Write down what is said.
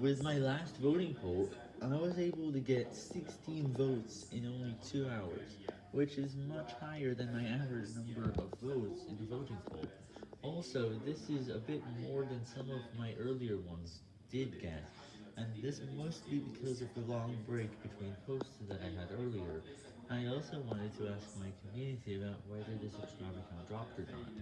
With my last voting poll, I was able to get 16 votes in only 2 hours, which is much higher than my average number of votes in a voting poll. Also, this is a bit more than some of my earlier ones did get, and this must be because of the long break between posts that I had earlier. I also wanted to ask my community about whether the subscriber count dropped or not.